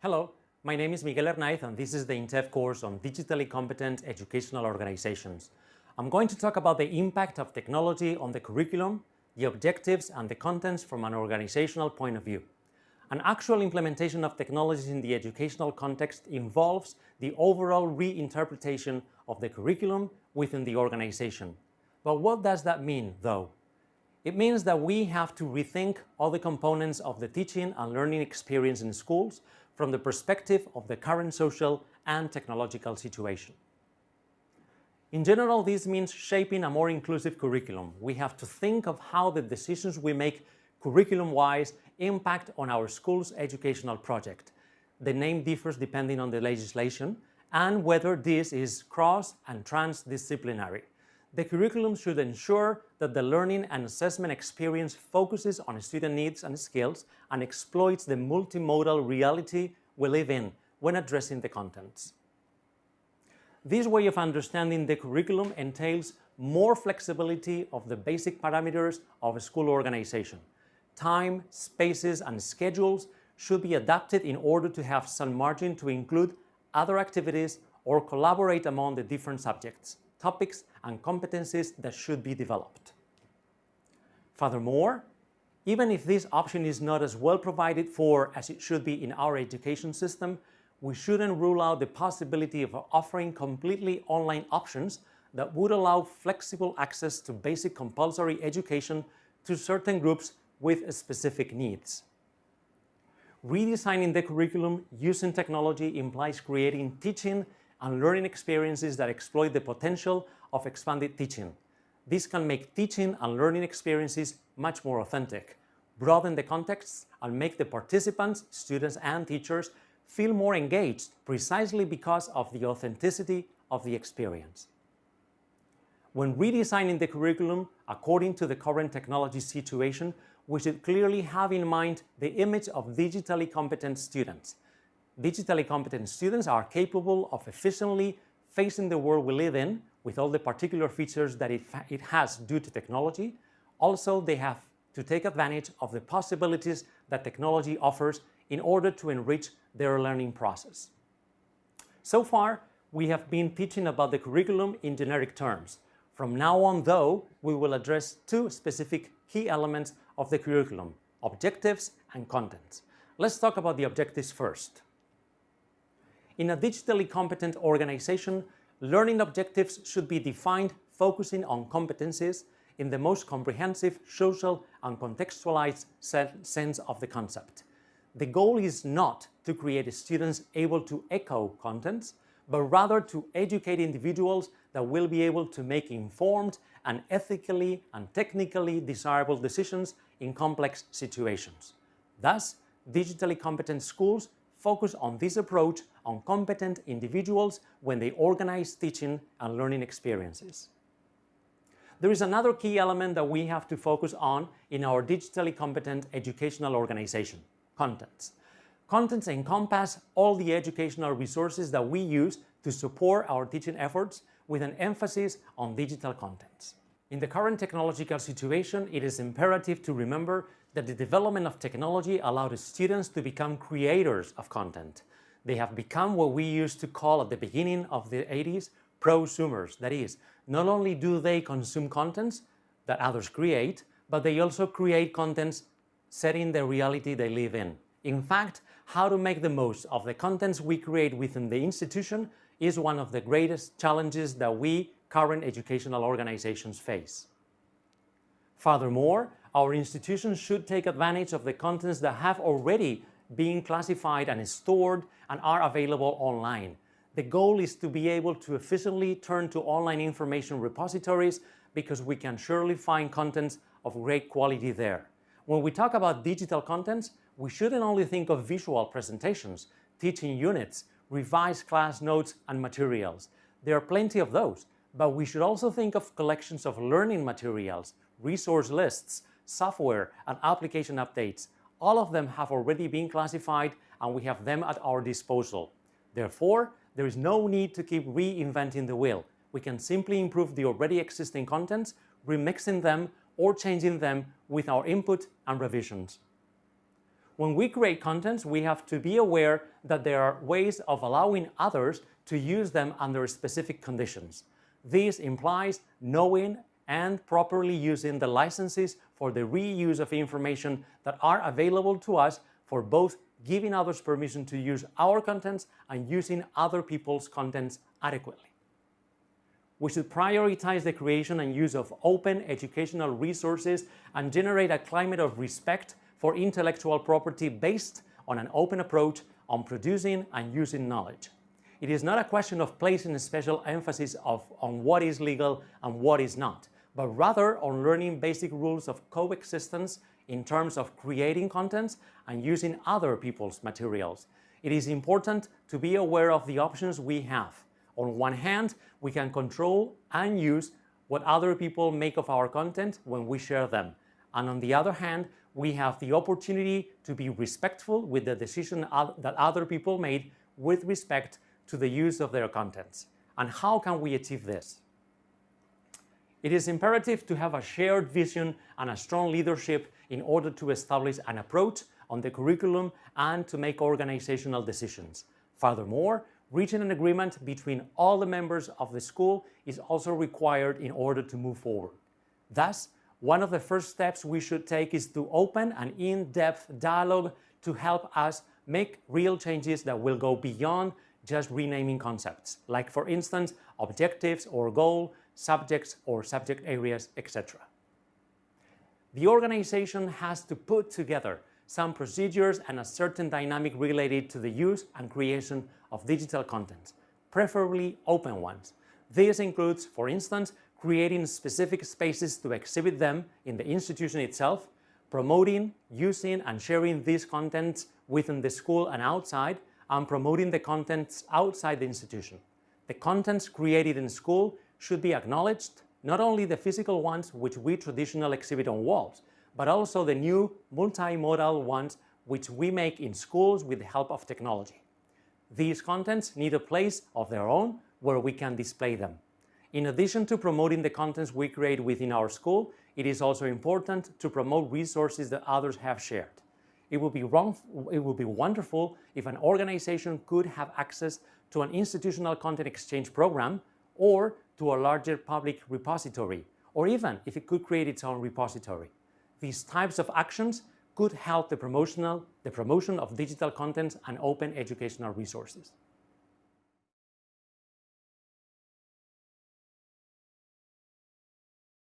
Hello, my name is Miguel Hernaiz and this is the INTEF course on Digitally Competent Educational Organizations. I'm going to talk about the impact of technology on the curriculum, the objectives and the contents from an organizational point of view. An actual implementation of technologies in the educational context involves the overall reinterpretation of the curriculum within the organization. But what does that mean, though? It means that we have to rethink all the components of the teaching and learning experience in schools from the perspective of the current social and technological situation. In general, this means shaping a more inclusive curriculum. We have to think of how the decisions we make curriculum-wise impact on our school's educational project. The name differs depending on the legislation and whether this is cross and transdisciplinary. The curriculum should ensure that the learning and assessment experience focuses on student needs and skills and exploits the multimodal reality we live in when addressing the contents. This way of understanding the curriculum entails more flexibility of the basic parameters of a school organization. Time, spaces and schedules should be adapted in order to have some margin to include other activities or collaborate among the different subjects, topics and competencies that should be developed. Furthermore, even if this option is not as well provided for as it should be in our education system, we shouldn't rule out the possibility of offering completely online options that would allow flexible access to basic compulsory education to certain groups with specific needs. Redesigning the curriculum using technology implies creating teaching and learning experiences that exploit the potential of expanded teaching. This can make teaching and learning experiences much more authentic, broaden the contexts, and make the participants, students and teachers feel more engaged precisely because of the authenticity of the experience. When redesigning the curriculum according to the current technology situation, we should clearly have in mind the image of digitally competent students. Digitally competent students are capable of efficiently facing the world we live in with all the particular features that it, it has due to technology. Also, they have to take advantage of the possibilities that technology offers in order to enrich their learning process. So far, we have been teaching about the curriculum in generic terms. From now on, though, we will address two specific key elements of the curriculum, objectives and contents. Let's talk about the objectives first. In a digitally competent organization, learning objectives should be defined focusing on competencies in the most comprehensive social and contextualized sense of the concept. The goal is not to create students able to echo contents, but rather to educate individuals that will be able to make informed and ethically and technically desirable decisions in complex situations. Thus, digitally competent schools focus on this approach on competent individuals when they organize teaching and learning experiences. There is another key element that we have to focus on in our digitally competent educational organization, contents. Contents encompass all the educational resources that we use to support our teaching efforts with an emphasis on digital contents. In the current technological situation, it is imperative to remember that the development of technology allowed students to become creators of content. They have become what we used to call at the beginning of the 80s prosumers. That is, not only do they consume contents that others create, but they also create contents setting the reality they live in. In fact, how to make the most of the contents we create within the institution is one of the greatest challenges that we current educational organizations face. Furthermore, our institutions should take advantage of the contents that have already been classified and stored and are available online. The goal is to be able to efficiently turn to online information repositories because we can surely find contents of great quality there. When we talk about digital contents, we shouldn't only think of visual presentations, teaching units, revised class notes and materials. There are plenty of those, but we should also think of collections of learning materials, resource lists, software and application updates. All of them have already been classified and we have them at our disposal. Therefore, there is no need to keep reinventing the wheel. We can simply improve the already existing contents, remixing them or changing them with our input and revisions. When we create contents, we have to be aware that there are ways of allowing others to use them under specific conditions. This implies knowing and properly using the licenses for the reuse of information that are available to us for both giving others permission to use our contents and using other people's contents adequately. We should prioritize the creation and use of open educational resources and generate a climate of respect for intellectual property based on an open approach on producing and using knowledge. It is not a question of placing a special emphasis of, on what is legal and what is not, but rather on learning basic rules of coexistence in terms of creating contents and using other people's materials. It is important to be aware of the options we have. On one hand, we can control and use what other people make of our content when we share them. And on the other hand, we have the opportunity to be respectful with the decision that other people made with respect to the use of their contents. And how can we achieve this? It is imperative to have a shared vision and a strong leadership in order to establish an approach on the curriculum and to make organizational decisions. Furthermore, reaching an agreement between all the members of the school is also required in order to move forward. Thus, one of the first steps we should take is to open an in-depth dialogue to help us make real changes that will go beyond just renaming concepts, like for instance, objectives or goal, subjects or subject areas, etc. The organization has to put together some procedures and a certain dynamic related to the use and creation of digital content, preferably open ones. This includes, for instance, creating specific spaces to exhibit them in the institution itself, promoting, using and sharing these contents within the school and outside, and promoting the contents outside the institution. The contents created in school should be acknowledged, not only the physical ones which we traditionally exhibit on walls, but also the new multimodal ones which we make in schools with the help of technology. These contents need a place of their own where we can display them. In addition to promoting the contents we create within our school, it is also important to promote resources that others have shared. It would be, wrong, it would be wonderful if an organization could have access to an institutional content exchange program or to a larger public repository, or even if it could create its own repository. These types of actions could help the, promotional, the promotion of digital contents and open educational resources.